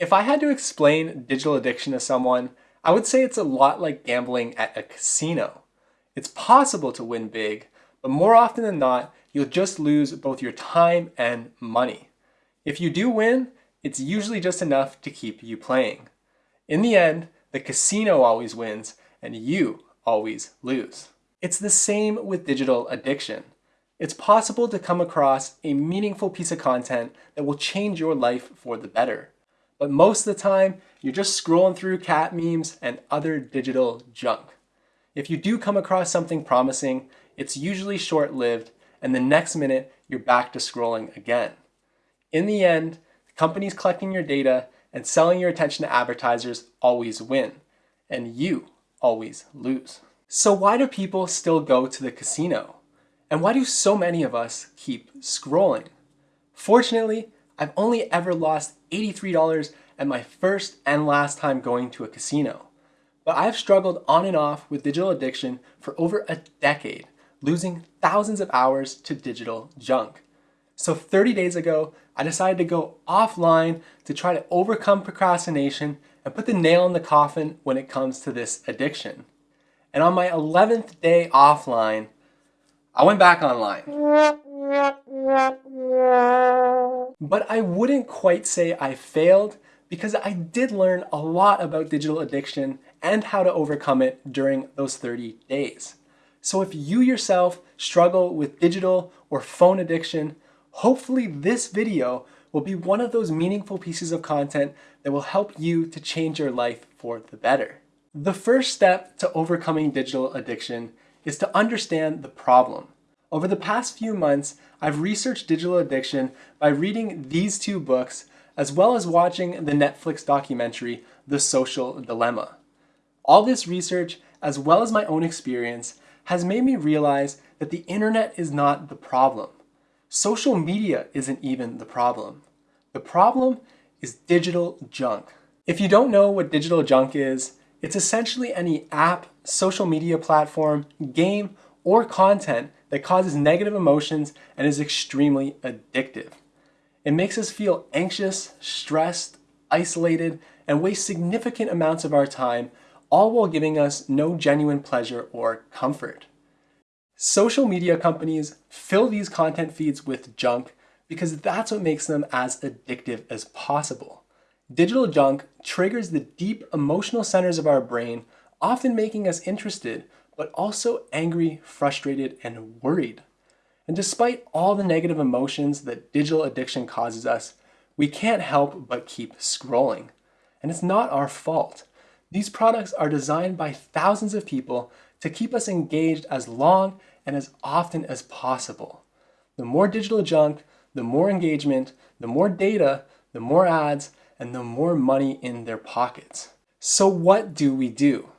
If I had to explain digital addiction to someone, I would say it's a lot like gambling at a casino. It's possible to win big, but more often than not, you'll just lose both your time and money. If you do win, it's usually just enough to keep you playing. In the end, the casino always wins and you always lose. It's the same with digital addiction. It's possible to come across a meaningful piece of content that will change your life for the better. But most of the time, you're just scrolling through cat memes and other digital junk. If you do come across something promising, it's usually short-lived and the next minute you're back to scrolling again. In the end, companies collecting your data and selling your attention to advertisers always win, and you always lose. So why do people still go to the casino? And why do so many of us keep scrolling? Fortunately, I've only ever lost $83 at my first and last time going to a casino. But I've struggled on and off with digital addiction for over a decade, losing thousands of hours to digital junk. So 30 days ago, I decided to go offline to try to overcome procrastination and put the nail in the coffin when it comes to this addiction. And on my 11th day offline, I went back online. But I wouldn't quite say I failed because I did learn a lot about digital addiction and how to overcome it during those 30 days. So if you yourself struggle with digital or phone addiction, hopefully this video will be one of those meaningful pieces of content that will help you to change your life for the better. The first step to overcoming digital addiction is to understand the problem. Over the past few months, I've researched digital addiction by reading these two books as well as watching the Netflix documentary, The Social Dilemma. All this research, as well as my own experience, has made me realize that the internet is not the problem. Social media isn't even the problem. The problem is digital junk. If you don't know what digital junk is, it's essentially any app, social media platform, game, or content that causes negative emotions and is extremely addictive. It makes us feel anxious, stressed, isolated, and waste significant amounts of our time, all while giving us no genuine pleasure or comfort. Social media companies fill these content feeds with junk because that's what makes them as addictive as possible. Digital junk triggers the deep emotional centers of our brain, often making us interested, but also angry, frustrated, and worried. And despite all the negative emotions that digital addiction causes us, we can't help but keep scrolling. And it's not our fault. These products are designed by thousands of people to keep us engaged as long and as often as possible. The more digital junk, the more engagement, the more data, the more ads, and the more money in their pockets. So what do we do?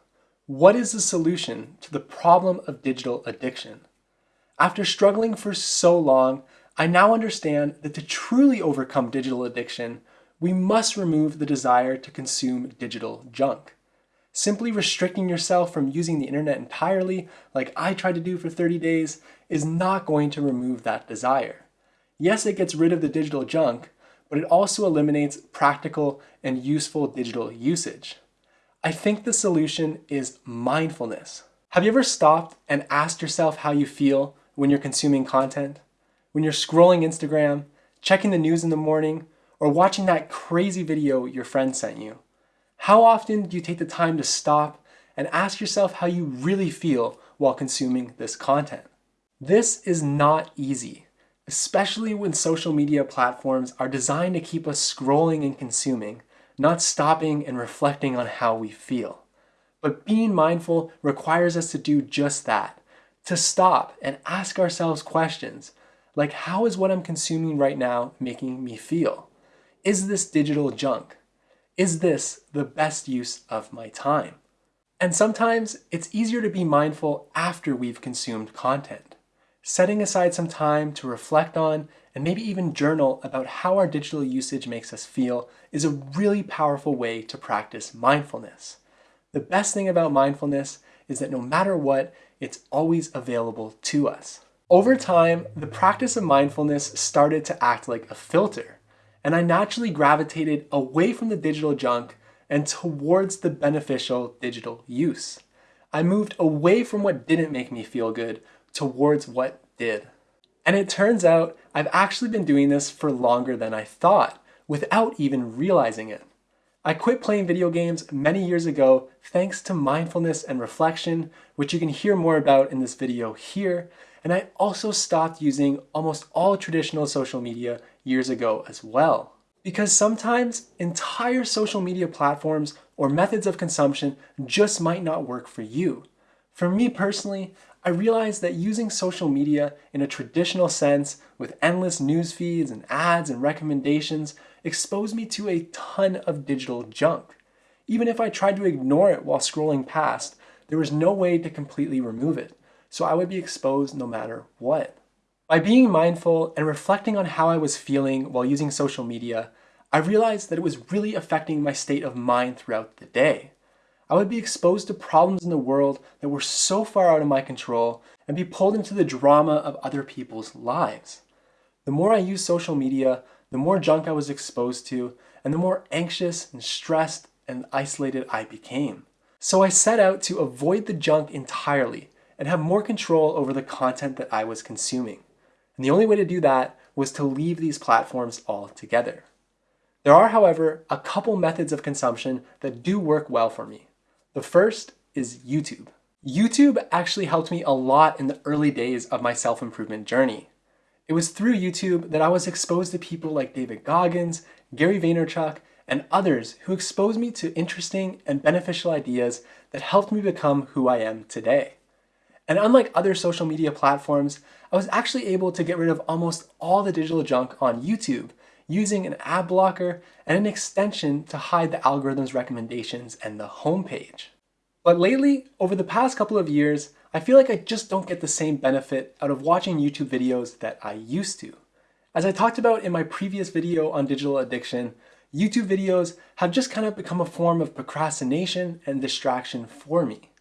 What is the solution to the problem of digital addiction? After struggling for so long, I now understand that to truly overcome digital addiction, we must remove the desire to consume digital junk. Simply restricting yourself from using the internet entirely, like I tried to do for 30 days, is not going to remove that desire. Yes, it gets rid of the digital junk, but it also eliminates practical and useful digital usage. I think the solution is mindfulness. Have you ever stopped and asked yourself how you feel when you're consuming content? When you're scrolling Instagram, checking the news in the morning, or watching that crazy video your friend sent you? How often do you take the time to stop and ask yourself how you really feel while consuming this content? This is not easy especially when social media platforms are designed to keep us scrolling and consuming, not stopping and reflecting on how we feel. But being mindful requires us to do just that, to stop and ask ourselves questions like how is what I'm consuming right now making me feel? Is this digital junk? Is this the best use of my time? And sometimes it's easier to be mindful after we've consumed content setting aside some time to reflect on and maybe even journal about how our digital usage makes us feel is a really powerful way to practice mindfulness. The best thing about mindfulness is that no matter what, it's always available to us. Over time, the practice of mindfulness started to act like a filter, and I naturally gravitated away from the digital junk and towards the beneficial digital use. I moved away from what didn't make me feel good towards what did. And it turns out I've actually been doing this for longer than I thought, without even realizing it. I quit playing video games many years ago thanks to mindfulness and reflection, which you can hear more about in this video here, and I also stopped using almost all traditional social media years ago as well. Because sometimes entire social media platforms or methods of consumption just might not work for you. For me personally, I realized that using social media in a traditional sense with endless news feeds and ads and recommendations exposed me to a ton of digital junk. Even if I tried to ignore it while scrolling past, there was no way to completely remove it, so I would be exposed no matter what. By being mindful and reflecting on how I was feeling while using social media, I realized that it was really affecting my state of mind throughout the day. I would be exposed to problems in the world that were so far out of my control and be pulled into the drama of other people's lives. The more I used social media, the more junk I was exposed to, and the more anxious and stressed and isolated I became. So I set out to avoid the junk entirely and have more control over the content that I was consuming. And the only way to do that was to leave these platforms altogether. There are, however, a couple methods of consumption that do work well for me. The first is YouTube. YouTube actually helped me a lot in the early days of my self-improvement journey. It was through YouTube that I was exposed to people like David Goggins, Gary Vaynerchuk, and others who exposed me to interesting and beneficial ideas that helped me become who I am today. And unlike other social media platforms, I was actually able to get rid of almost all the digital junk on YouTube using an ad blocker and an extension to hide the algorithm's recommendations and the homepage. But lately, over the past couple of years, I feel like I just don't get the same benefit out of watching YouTube videos that I used to. As I talked about in my previous video on digital addiction, YouTube videos have just kind of become a form of procrastination and distraction for me.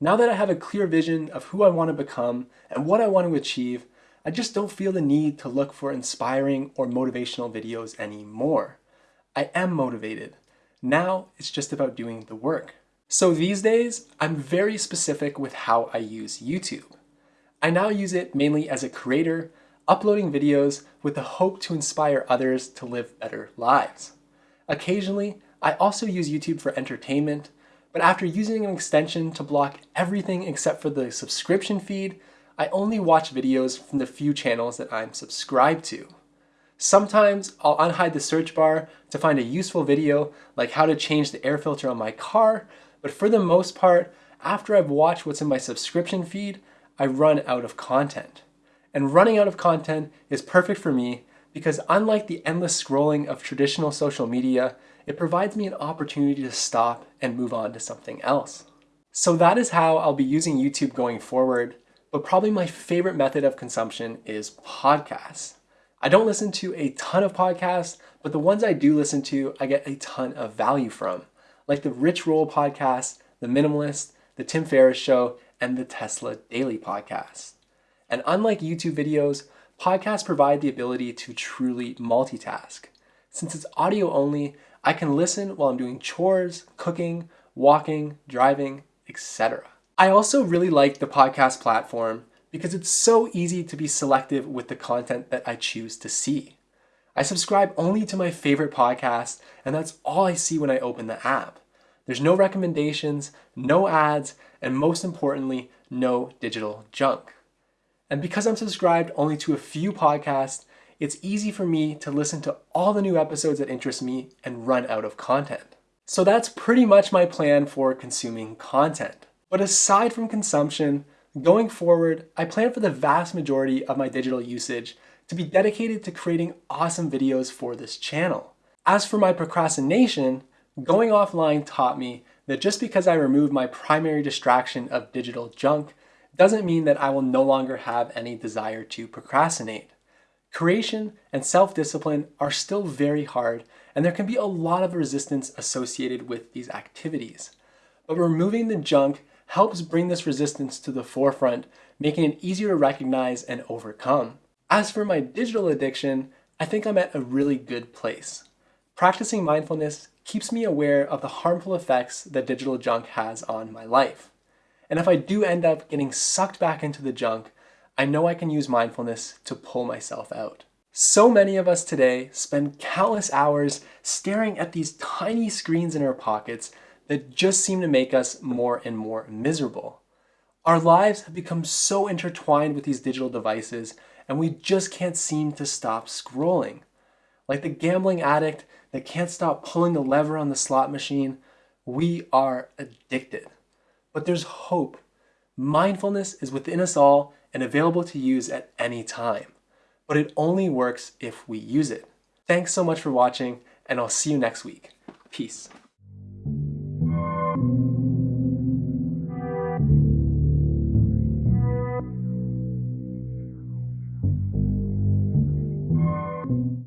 Now that I have a clear vision of who I want to become and what I want to achieve, I just don't feel the need to look for inspiring or motivational videos anymore. I am motivated. Now it's just about doing the work. So these days, I'm very specific with how I use YouTube. I now use it mainly as a creator, uploading videos with the hope to inspire others to live better lives. Occasionally, I also use YouTube for entertainment, but after using an extension to block everything except for the subscription feed, I only watch videos from the few channels that I'm subscribed to. Sometimes I'll unhide the search bar to find a useful video like how to change the air filter on my car, but for the most part, after I've watched what's in my subscription feed, I run out of content. And running out of content is perfect for me because unlike the endless scrolling of traditional social media, it provides me an opportunity to stop and move on to something else. So that is how I'll be using YouTube going forward but probably my favorite method of consumption is podcasts. I don't listen to a ton of podcasts, but the ones I do listen to, I get a ton of value from, like the Rich Roll podcast, The Minimalist, The Tim Ferriss Show, and the Tesla Daily podcast. And unlike YouTube videos, podcasts provide the ability to truly multitask. Since it's audio only, I can listen while I'm doing chores, cooking, walking, driving, etc. I also really like the podcast platform because it's so easy to be selective with the content that I choose to see. I subscribe only to my favorite podcasts, and that's all I see when I open the app. There's no recommendations, no ads, and most importantly, no digital junk. And because I'm subscribed only to a few podcasts, it's easy for me to listen to all the new episodes that interest me and run out of content. So that's pretty much my plan for consuming content. But aside from consumption, going forward, I plan for the vast majority of my digital usage to be dedicated to creating awesome videos for this channel. As for my procrastination, going offline taught me that just because I remove my primary distraction of digital junk doesn't mean that I will no longer have any desire to procrastinate. Creation and self-discipline are still very hard and there can be a lot of resistance associated with these activities. But removing the junk helps bring this resistance to the forefront, making it easier to recognize and overcome. As for my digital addiction, I think I'm at a really good place. Practicing mindfulness keeps me aware of the harmful effects that digital junk has on my life. And if I do end up getting sucked back into the junk, I know I can use mindfulness to pull myself out. So many of us today spend countless hours staring at these tiny screens in our pockets that just seem to make us more and more miserable. Our lives have become so intertwined with these digital devices and we just can't seem to stop scrolling. Like the gambling addict that can't stop pulling the lever on the slot machine, we are addicted. But there's hope. Mindfulness is within us all and available to use at any time. But it only works if we use it. Thanks so much for watching, and I'll see you next week. Peace.